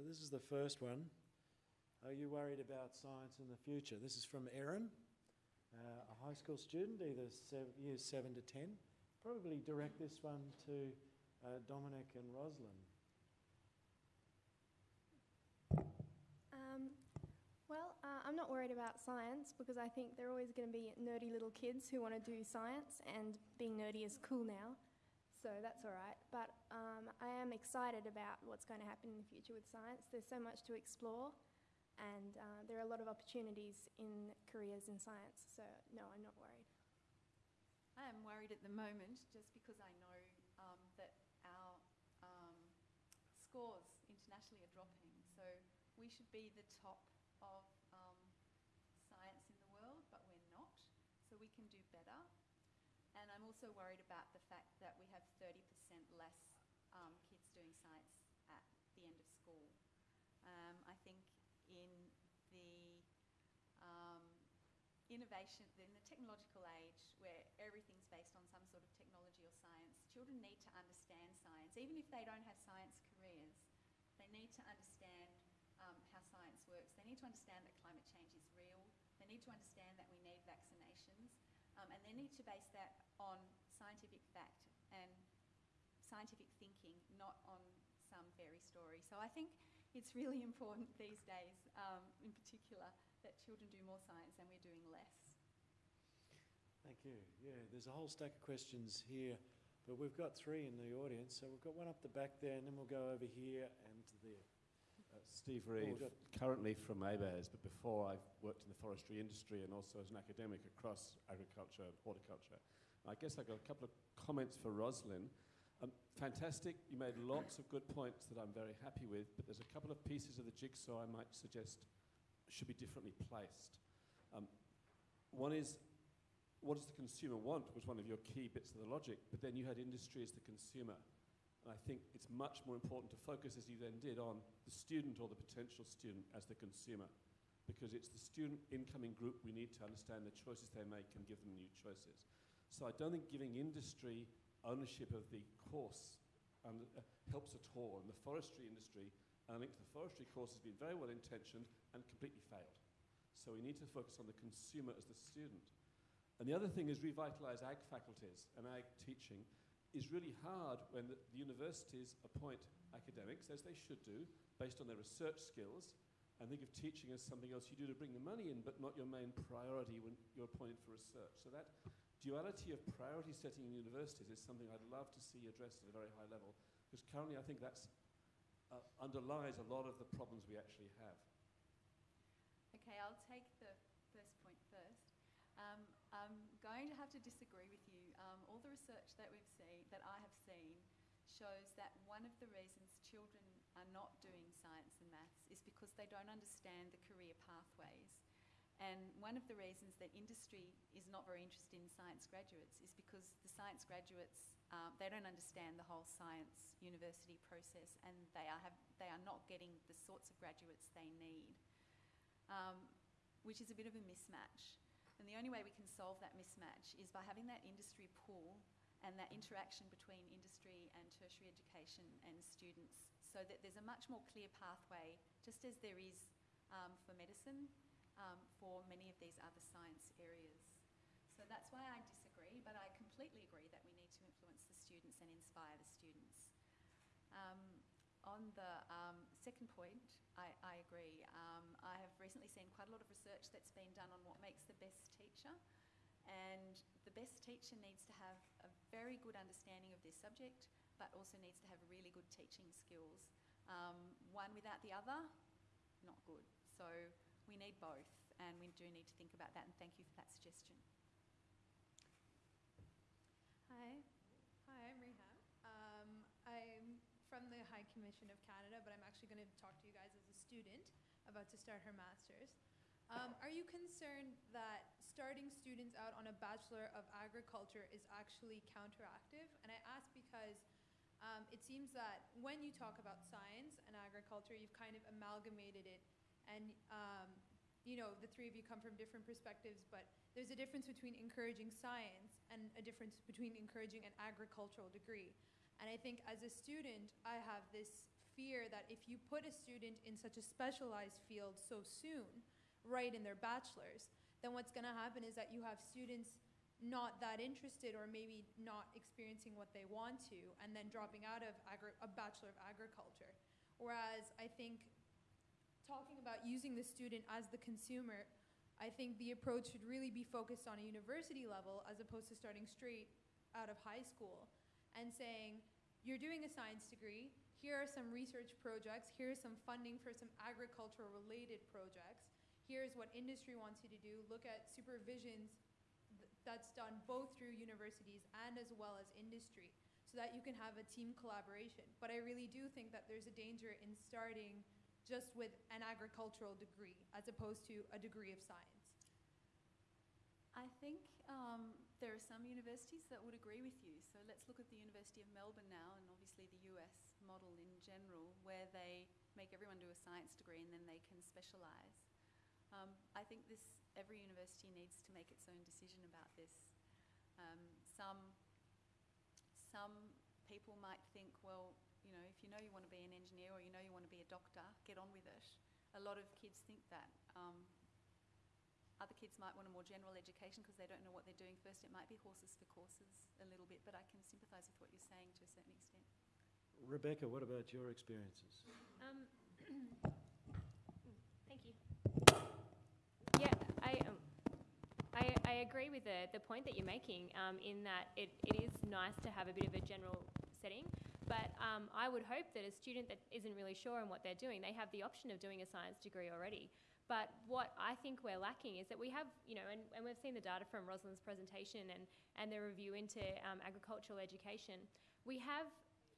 So this is the first one. Are you worried about science in the future? This is from Erin, uh, a high school student, either seven, years 7 to 10. Probably direct this one to uh, Dominic and Rosalind. Um, well, uh, I'm not worried about science because I think there are always going to be nerdy little kids who want to do science, and being nerdy is cool now, so that's all right. But um, I am excited about what's going to happen in the future with science. There's so much to explore, and uh, there are a lot of opportunities in careers in science, so no, I'm not worried. I am worried at the moment just because I know um, that our um, scores internationally are dropping. So we should be the top of um, science in the world, but we're not. So we can do better. I'm also worried about the fact that we have 30% less um, kids doing science at the end of school. Um, I think in the um, innovation, in the technological age where everything's based on some sort of technology or science, children need to understand science. Even if they don't have science careers, they need to understand um, how science works. They need to understand that climate change is real. They need to understand that we need vaccinations. Um, and they need to base that on scientific fact and scientific thinking, not on some fairy story. So I think it's really important these days, um, in particular, that children do more science and we're doing less. Thank you. Yeah, there's a whole stack of questions here, but we've got three in the audience. So we've got one up the back there, and then we'll go over here and there. Steve Reeve, Oh, currently from ABARES, but before I've worked in the forestry industry and also as an academic across agriculture and horticulture. I guess I've got a couple of comments for Roslyn. Um, fantastic, you made lots of good points that I'm very happy with, but there's a couple of pieces of the jigsaw I might suggest should be differently placed. Um, one is, what does the consumer want was one of your key bits of the logic, but then you had industry as the consumer. And I think it's much more important to focus, as you then did, on the student or the potential student as the consumer. Because it's the student incoming group we need to understand the choices they make and give them new choices. So I don't think giving industry ownership of the course um, uh, helps at all. And the forestry industry, and I think the forestry course has been very well intentioned and completely failed. So we need to focus on the consumer as the student. And the other thing is revitalize ag faculties and ag teaching is really hard when the, the universities appoint academics, as they should do, based on their research skills, and think of teaching as something else you do to bring the money in, but not your main priority when you're appointed for research. So that duality of priority setting in universities is something I'd love to see addressed at a very high level, because currently I think that uh, underlies a lot of the problems we actually have. Okay, I'll take the first point first. Um, I'm going to have to disagree with you. Um, all the research that we've seen, that I have seen, shows that one of the reasons children are not doing science and maths is because they don't understand the career pathways. And one of the reasons that industry is not very interested in science graduates is because the science graduates, um, they don't understand the whole science university process and they are, have, they are not getting the sorts of graduates they need, um, which is a bit of a mismatch. And the only way we can solve that mismatch is by having that industry pool and that interaction between industry and tertiary education and students so that there's a much more clear pathway, just as there is um, for medicine, um, for many of these other science areas. So that's why I disagree, but I completely agree that we need to influence the students and inspire the students. Um, on the um, second point, I, I agree. Um, I have recently seen quite a lot of research that's been done on what makes the best teacher. And the best teacher needs to have a very good understanding of their subject, but also needs to have really good teaching skills. Um, one without the other, not good. So we need both, and we do need to think about that, and thank you for that suggestion. Hi. Hi, I'm Reham. Um, I'm from the High Commission of Canada, but I'm actually going to talk to you guys as a student about to start her master's. Um, are you concerned that starting students out on a Bachelor of Agriculture is actually counteractive? And I ask because um, it seems that when you talk about science and agriculture, you've kind of amalgamated it and um, you know, the three of you come from different perspectives, but there's a difference between encouraging science and a difference between encouraging an agricultural degree. And I think as a student, I have this fear that if you put a student in such a specialized field so soon, right in their bachelor's, then what's going to happen is that you have students not that interested or maybe not experiencing what they want to and then dropping out of a bachelor of agriculture. Whereas i think talking about using the student as the consumer i think the approach should really be focused on a university level as opposed to starting straight out of high school and saying you're doing a science degree. Here are some research projects. Here's some funding for some agricultural related projects. Here's what industry wants you to do. Look at supervisions th- that's done both through universities and as well as industry so that you can have a team collaboration. But i really do think that there's a danger in starting just with an agricultural degree as opposed to a degree of science. I think um, there are some universities that would agree with you. So let's look at the University of Melbourne now, and obviously the US model in general, where they make everyone do a science degree and then they can specialise. Um, I think this every university needs to make its own decision about this. Um, some some people might think, well, you know, if you know you want to be an engineer or you know you want to be a doctor, get on with it. A lot of kids think that. Um, other kids might want a more general education because they don't know what they're doing first. It might be horses for courses a little bit, but I can sympathise with what you're saying to a certain extent. Rebecca, what about your experiences? Um, thank you. Yeah, I, um, I, I agree with the, the point that you're making um, in that it, it is nice to have a bit of a general setting, but um, I would hope that a student that isn't really sure on what they're doing, they have the option of doing a science degree already. But what I think we're lacking is that we have, you know, and, and we've seen the data from Rosalind's presentation and, and the review into um, agricultural education. We have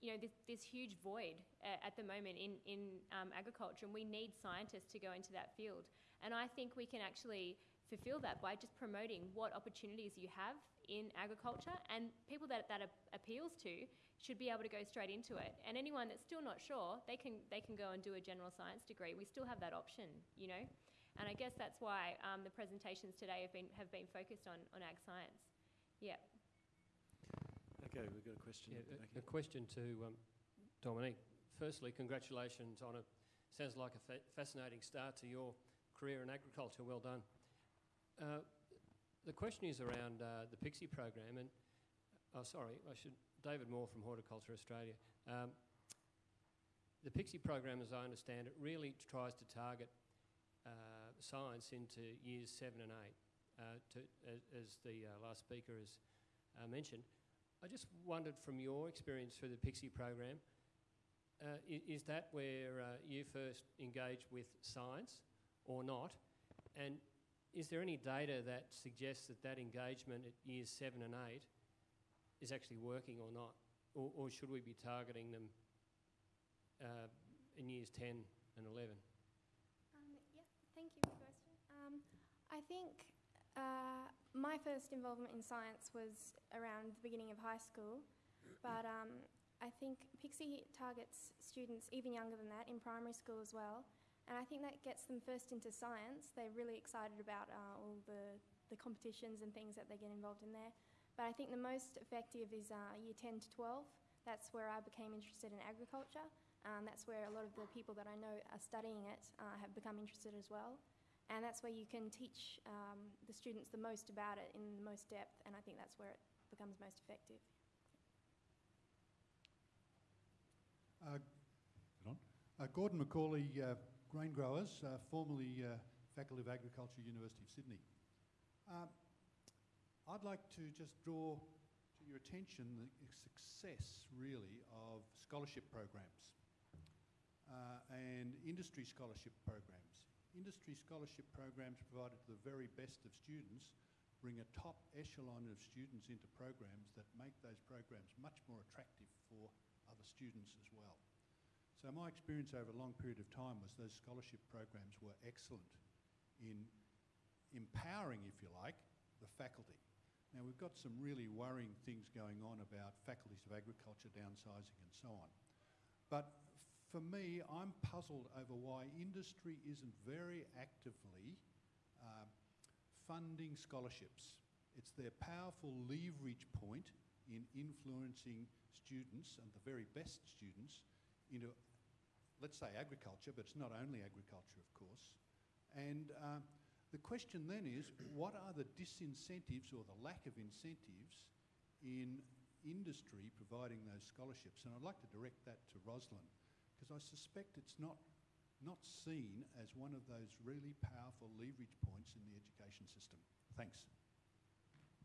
you know, this, this huge void uh, at the moment in, in um, agriculture, and we need scientists to go into that field. And I think we can actually fulfill that by just promoting what opportunities you have in agriculture, and people that that ap- appeals to should be able to go straight into it. And anyone that's still not sure, they can they can go and do a general science degree. We still have that option, you know. And I guess that's why um, the presentations today have been have been focused on on ag science. Yeah. Okay, we've got a question. Yeah, at the back a, a question to um, Dominique. Firstly, congratulations on a sounds like a fa- fascinating start to your career in agriculture. Well done. Uh, the question is around uh, the PICSE program, and oh, sorry, I should. David Moore from Horticulture Australia. Um, the PICSE program, as I understand it, really tries to target uh, science into years seven and eight, uh, to, as, as the uh, last speaker has uh, mentioned. I just wondered from your experience through the PICSE program, uh, is that where uh, you first engaged with science or not? And is there any data that suggests that that engagement at years seven and eight is actually working or not? Or, or should we be targeting them in years 10 and 11? Um, yeah, thank you for the question. Um, I think uh, my first involvement in science was around the beginning of high school, but um, I think PICSE targets students even younger than that in primary school as well. And I think that gets them first into science. They're really excited about uh, all the, the competitions and things that they get involved in there. But I think the most effective is uh, year 10 to 12. That's where I became interested in agriculture. Um, that's where a lot of the people that I know are studying it uh, have become interested as well. And that's where you can teach um, the students the most about it in the most depth, and I think that's where it becomes most effective. Uh. Uh, Gordon Macaulay, uh, grain growers, uh, formerly uh, Faculty of Agriculture, University of Sydney. Um, I'd like to just draw to your attention the success, really, of scholarship programs uh, and industry scholarship programs. Industry scholarship programs provided to the very best of students bring a top echelon of students into programs that make those programs much more attractive for other students as well. So my experience over a long period of time was those scholarship programs were excellent in empowering, if you like, the faculty. Now we've got some really worrying things going on about faculties of agriculture downsizing and so on. But for me, I'm puzzled over why industry isn't very actively uh, funding scholarships. It's their powerful leverage point in influencing students and the very best students into let's say agriculture, but it's not only agriculture, of course. And um, the question then is, what are the disincentives or the lack of incentives in industry providing those scholarships? And I'd like to direct that to Roslyn, because I suspect it's not, not seen as one of those really powerful leverage points in the education system. Thanks.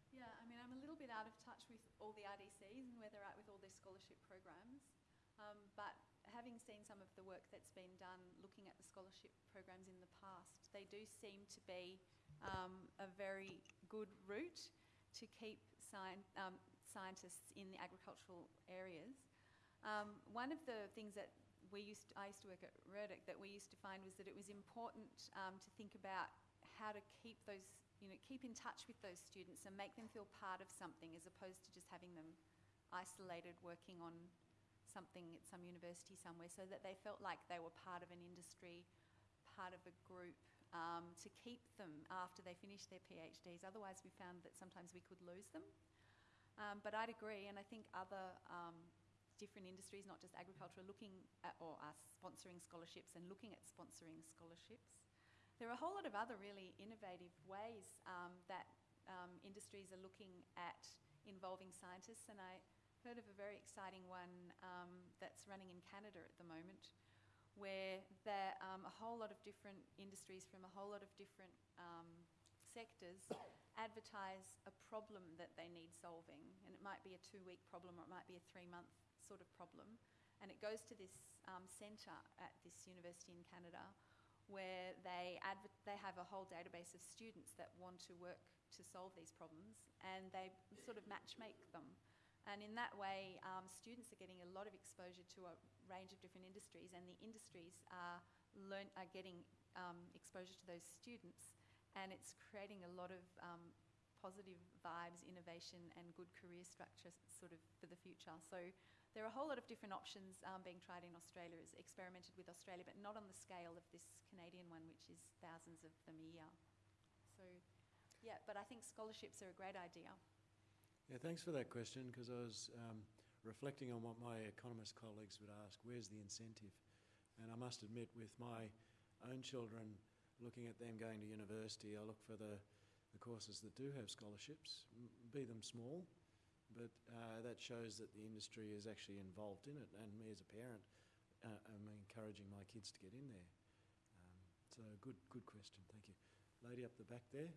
Yeah, I mean, I'm a little bit out of touch with all the RDCs and where they're at with all their scholarship programs. Um, but having seen some of the work that's been done looking at the scholarship programs in the past, they do seem to be um, a very good route to keep um, scientists in the agricultural areas. Um, one of the things that we used to, I used to work at Rurdoch that we used to find was that it was important um, to think about how to keep those, you know, keep in touch with those students and make them feel part of something as opposed to just having them isolated working on something at some university somewhere so that they felt like they were part of an industry, part of a group, um, to keep them after they finished their PhDs. Otherwise, we found that sometimes we could lose them. Um, but I'd agree, and I think other um, different industries, not just agriculture, are looking at, or are sponsoring scholarships and looking at sponsoring scholarships. There are a whole lot of other really innovative ways um, that um, industries are looking at involving scientists, and I heard of a very exciting one um, that's running in Canada at the moment, where there um, a whole lot of different industries from a whole lot of different um, sectors advertise a problem that they need solving, and it might be a two-week problem or it might be a three-month sort of problem, and it goes to this um, centre at this university in Canada where they, they have a whole database of students that want to work to solve these problems and they sort of matchmake them. And in that way, um, students are getting a lot of exposure to a range of different industries and the industries are, learn- are getting um, exposure to those students and it's creating a lot of um, positive vibes, innovation and good career structure sort of for the future. So there are a whole lot of different options um, being tried in Australia, is experimented with Australia, but not on the scale of this Canadian one, which is thousands of them a year. So, yeah, but I think scholarships are a great idea. Yeah, thanks for that question because I was um, reflecting on what my economist colleagues would ask where's the incentive? And I must admit, with my own children, looking at them going to university, I look for the, the courses that do have scholarships, be them small, but uh, that shows that the industry is actually involved in it. And me as a parent, uh, am encouraging my kids to get in there. Um, so good, good question. Thank you. Lady up the back there.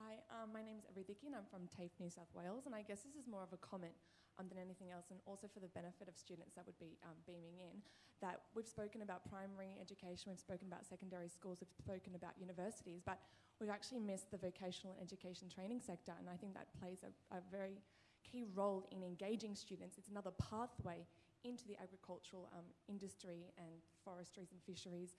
Hi, um, my is Aridhiki and I'm from TAFE New South Wales and I guess this is more of a comment um, than anything else and also for the benefit of students that would be um, beaming in that we've spoken about primary education, we've spoken about secondary schools, we've spoken about universities but we've actually missed the vocational and education training sector and I think that plays a, a very key role in engaging students. It's another pathway into the agricultural um, industry and forestries and fisheries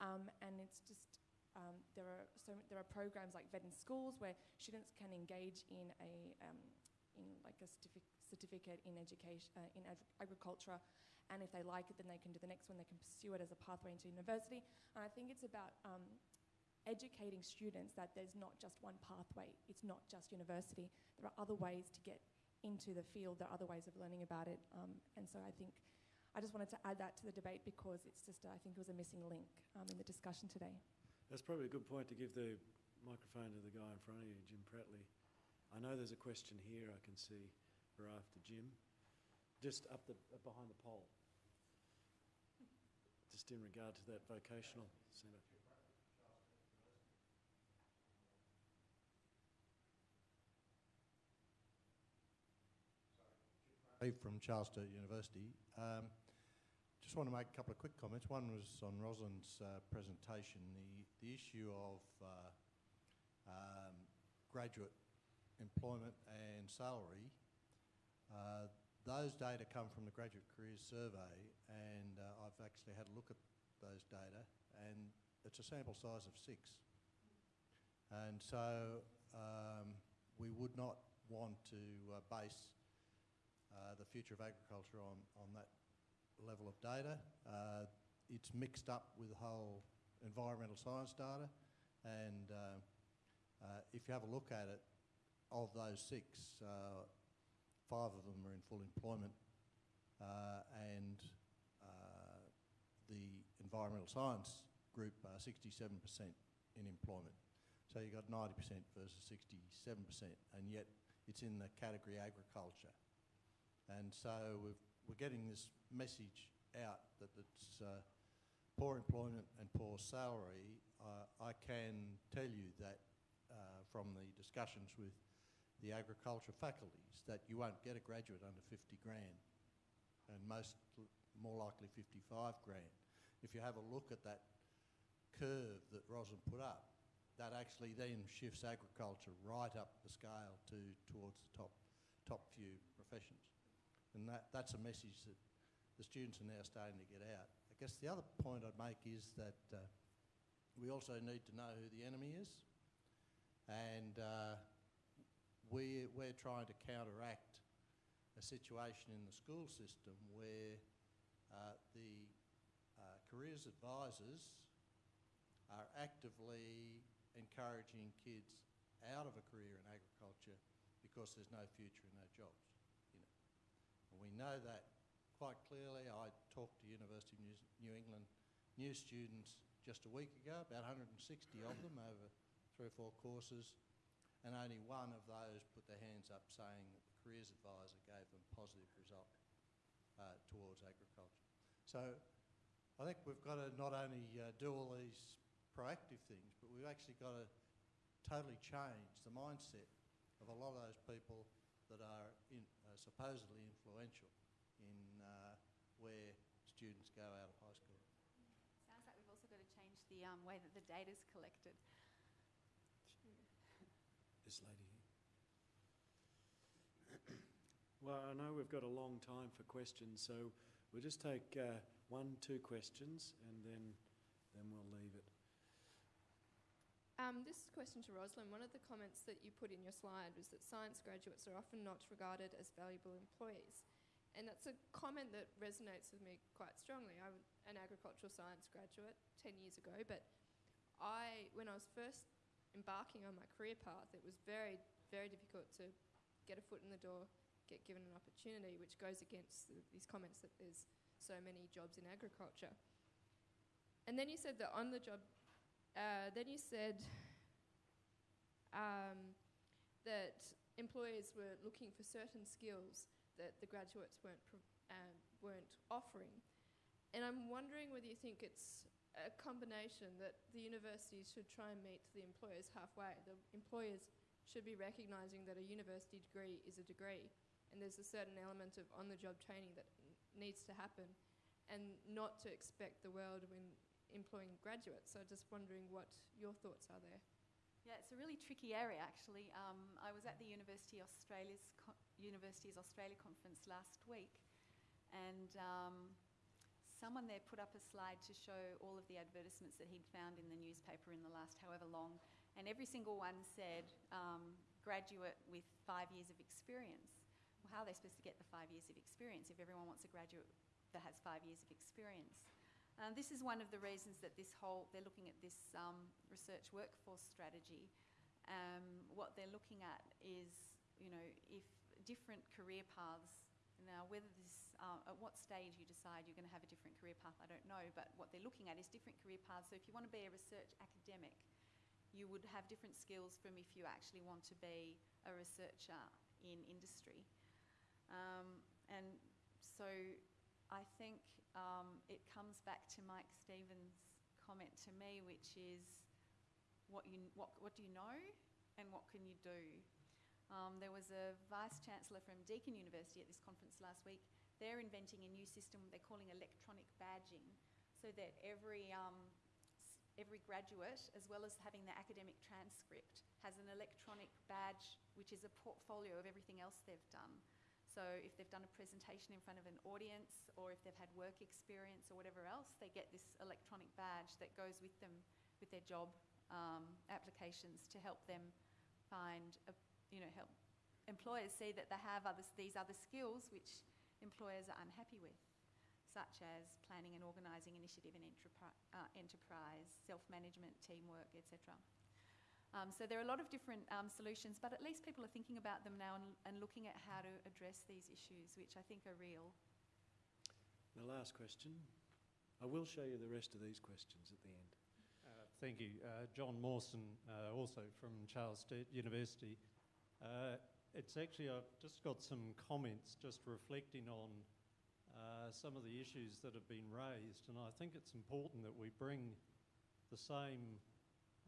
um, and it's just um, there are so there are programs like Vet in Schools where students can engage in a um, in like a certific- certificate in education uh, in ag- agriculture, and if they like it, then they can do the next one. They can pursue it as a pathway into university. And I think it's about um, educating students that there's not just one pathway. It's not just university. There are other ways to get into the field. There are other ways of learning about it. Um, and so I think I just wanted to add that to the debate because it's just I think it was a missing link um, in the discussion today. That's probably a good point to give the microphone to the guy in front of you, Jim Pratley. I know there's a question here I can see for after Jim, just up the uh, behind the pole, just in regard to that vocational centre. From Charles Sturt University. Um, just want to make a couple of quick comments. One was on Rosalind's uh, presentation, the, the issue of uh, um, graduate employment and salary. Uh, those data come from the Graduate Careers Survey, and uh, I've actually had a look at those data, and it's a sample size of six. And so um, we would not want to uh, base uh, the future of agriculture on, on that level of data. Uh, it's mixed up with the whole environmental science data, and uh, uh, if you have a look at it, of those six, uh, five of them are in full employment, and the environmental science group are 67% in employment. So you've got 90% versus 67%, and yet it's in the category agriculture. And so we've, we're getting this message out that it's uh, poor employment and poor salary. Uh, I can tell you that uh, from the discussions with the agriculture faculties that you won't get a graduate under 50 grand and most more likely 55 grand. If you have a look at that curve that Roslyn put up, that actually then shifts agriculture right up the scale to towards the top top few professions. And that, that's a message that the students are now starting to get out. I guess the other point I'd make is that uh, we also need to know who the enemy is. And uh, we, we're trying to counteract a situation in the school system where uh, the uh, careers advisors are actively encouraging kids out of a career in agriculture because there's no future in it. And we know that quite clearly. I talked to University of New England new students just a week ago, about 160 of them over three or four courses, and only one of those put their hands up saying that the careers advisor gave them positive result uh, towards agriculture. So I think we've got to not only uh, do all these proactive things, but we've actually got to totally change the mindset of a lot of those people that are in, supposedly influential in uh, where students go out of high school. Sounds like we've also got to change the um, way that the data is collected. This lady here. well, I know we've got a long time for questions, so we'll just take uh, one, two questions, and then then we'll leave it. Um, this question to Roslyn. One of the comments that you put in your slide was that science graduates are often not regarded as valuable employees. And that's a comment that resonates with me quite strongly. I'm an agricultural science graduate 10 years ago, but I, when I was first embarking on my career path, it was very, very difficult to get a foot in the door, get given an opportunity, which goes against the, these comments that there's so many jobs in agriculture. And then you said that on the job, uh, then you said um, that employers were looking for certain skills that the graduates weren't, um, weren't offering. And I'm wondering whether you think it's a combination that the universities should try and meet the employers halfway. The employers should be recognising that a university degree is a degree and there's a certain element of on-the-job training that needs to happen and not to expect the world when employing graduates. So just wondering what your thoughts are there. Yeah, it's a really tricky area actually. Um, I was at the University Australia's co- Universities Australia conference last week, and um, someone there put up a slide to show all of the advertisements that he'd found in the newspaper in the last however long, and every single one said um, graduate with five years of experience. Well, how are they supposed to get the five years of experience if everyone wants a graduate that has five years of experience? Um, this is one of the reasons that this whole, they're looking at this um, research workforce strategy. Um, what they're looking at is, you know, if different career paths, now whether this, uh, at what stage you decide you're going to have a different career path, I don't know, but what they're looking at is different career paths. So if you want to be a research academic, you would have different skills from if you actually want to be a researcher in industry. Um, and so I think um, it comes back to Mike Stevens' comment to me, which is what, you, what, what do you know and what can you do? Um, there was a vice chancellor from Deakin University at this conference last week. They're inventing a new system they're calling electronic badging, so that every um, every graduate, as well as having the academic transcript, has an electronic badge which is a portfolio of everything else they've done. So if they've done a presentation in front of an audience or if they've had work experience or whatever else, they get this electronic badge that goes with them with their job um, applications to help them find, a, you know, help employers see that they have these other skills which employers are unhappy with, such as planning and organising initiative and uh, enterprise, self-management, teamwork, etc. Um, so there are a lot of different um, solutions, but at least people are thinking about them now and, and, looking at how to address these issues, which I think are real. The last question. I will show you the rest of these questions at the end. Uh, Thank you. Uh, John Mawson, uh, also from Charles Sturt University. Uh, It's actually, I've just got some comments just reflecting on uh, some of the issues that have been raised, and I think it's important that we bring the same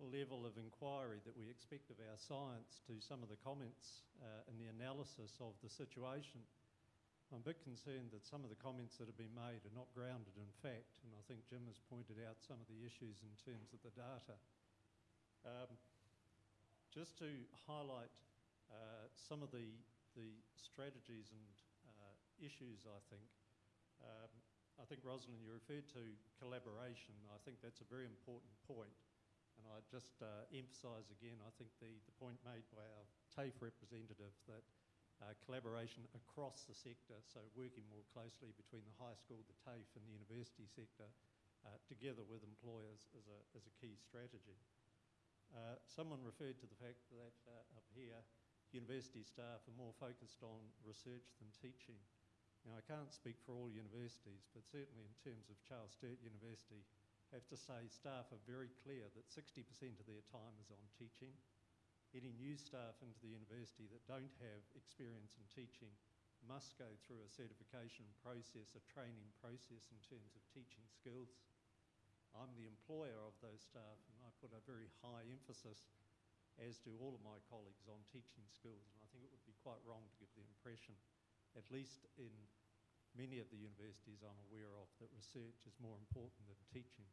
level of inquiry that we expect of our science to some of the comments uh, and the analysis of the situation. I'm a bit concerned that some of the comments that have been made are not grounded in fact, and I think Jim has pointed out some of the issues in terms of the data. Um, just to highlight uh, some of the, the strategies and uh, issues, I think. Um, I think, Rosalind, you referred to collaboration. I think that's a very important point. And I just uh, emphasise again, I think the, the point made by our TAFE representative that uh, collaboration across the sector, so working more closely between the high school, the TAFE and the university sector, uh, together with employers is a, a key strategy. Uh, someone referred to the fact that uh, up here, university staff are more focused on research than teaching. Now, I can't speak for all universities, but certainly in terms of Charles Sturt University, Have to say staff are very clear that 60% of their time is on teaching. Any new staff into the university that don't have experience in teaching must go through a certification process, a training process in terms of teaching skills. I'm the employer of those staff and I put a very high emphasis, as do all of my colleagues, on teaching skills. And I think it would be quite wrong to give the impression, at least in many of the universities I'm aware of, that research is more important than teaching.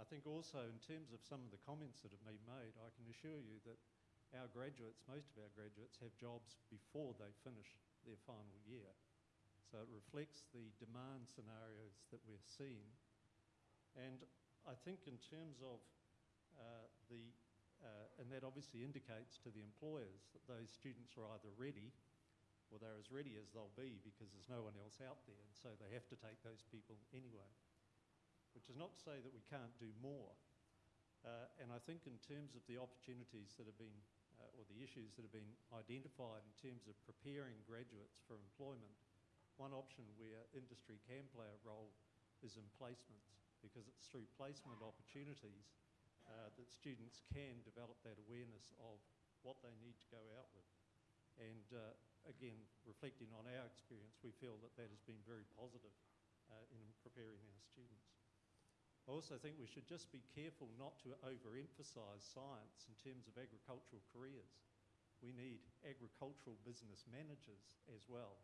I think also in terms of some of the comments that have been made, I can assure you that our graduates, most of our graduates, have jobs before they finish their final year. So it reflects the demand scenarios that we're seeing. And I think in terms of uh, the, uh, and that obviously indicates to the employers that those students are either ready or they're as ready as they'll be because there's no one else out there, and so they have to take those people anyway. Which is not to say that we can't do more. Uh, and I think in terms of the opportunities that have been, uh, or the issues that have been identified in terms of preparing graduates for employment, one option where industry can play a role is in placements, because it's through placement opportunities uh, that students can develop that awareness of what they need to go out with. And uh, again, reflecting on our experience, we feel that that has been very positive uh, in preparing our students. I also think we should just be careful not to overemphasise science in terms of agricultural careers. We need agricultural business managers as well.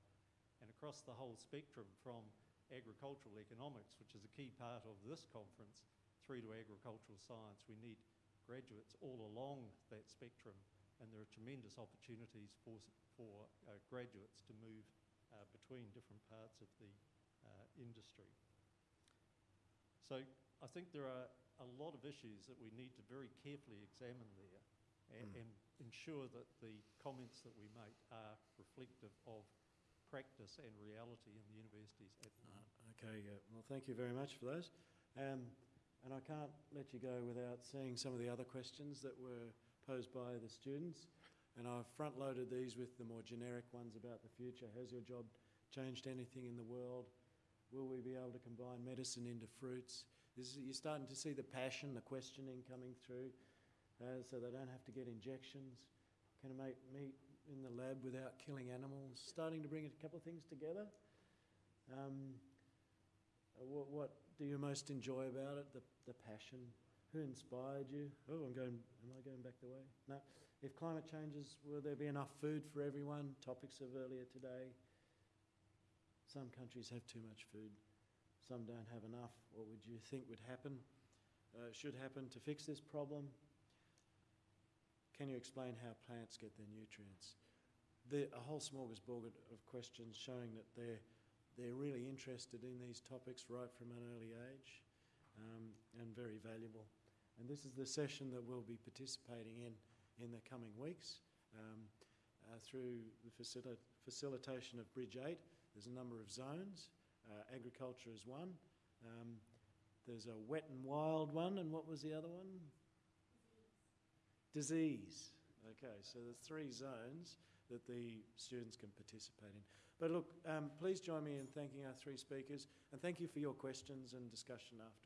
And across the whole spectrum from agricultural economics, which is a key part of this conference, through to agricultural science, we need graduates all along that spectrum and there are tremendous opportunities for, for uh, graduates to move uh, between different parts of the uh, industry. So I think there are a lot of issues that we need to very carefully examine there and, Mm. and ensure that the comments that we make are reflective of practice and reality in the universities at the moment. Uh, okay, uh, well, thank you very much for those. Um, and I can't let you go without seeing some of the other questions that were posed by the students. And I've front loaded these with the more generic ones about the future. Has your job changed anything in the world? Will we be able to combine medicine into fruits? Is, you're starting to see the passion, the questioning coming through, uh, so they don't have to get injections. Can I make meat in the lab without killing animals? Starting to bring a couple of things together. Um, what, what do you most enjoy about it? The, the passion. Who inspired you? Oh, I'm going. Am I going back the way? No. If climate changes, will there be enough food for everyone? Topics of earlier today. Some countries have too much food. Some don't have enough. What would you think would happen? Uh, should happen to fix this problem? Can you explain how plants get their nutrients? The, a whole smorgasbord of questions showing that they're they're really interested in these topics right from an early age um, and very valuable. And this is the session that we'll be participating in in the coming weeks um, uh, through the facil- facilitation of Bridge 8. There's a number of zones. Uh, agriculture is one. Um, there's a wet and wild one, and what was the other one? Disease. Okay, so there's three zones that the students can participate in. But look, um, please join me in thanking our three speakers and thank you for your questions and discussion afterwards.